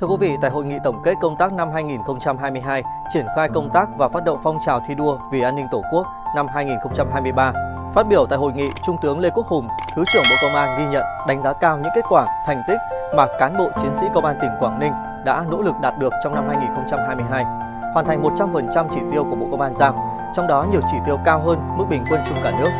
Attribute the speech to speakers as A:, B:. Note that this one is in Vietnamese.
A: Thưa quý vị, tại hội nghị tổng kết công tác năm 2022, triển khai công tác và phát động phong trào thi đua vì an ninh Tổ quốc năm 2023, phát biểu tại hội nghị, Trung tướng Lê Quốc Hùng, Thứ trưởng Bộ Công an ghi nhận, đánh giá cao những kết quả, thành tích mà cán bộ chiến sĩ Công an tỉnh Quảng Ninh đã nỗ lực đạt được trong năm 2022, hoàn thành 100% chỉ tiêu của Bộ Công an giao, trong đó nhiều chỉ tiêu cao hơn mức bình quân chung cả nước.